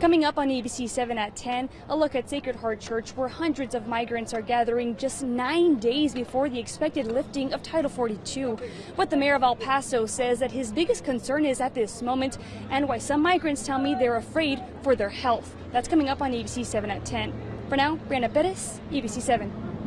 Coming up on ABC 7 at 10, a look at Sacred Heart Church where hundreds of migrants are gathering just nine days before the expected lifting of Title 42. What the mayor of El Paso says that his biggest concern is at this moment and why some migrants tell me they're afraid for their health. That's coming up on ABC 7 at 10. For now, Brianna Perez, ABC 7.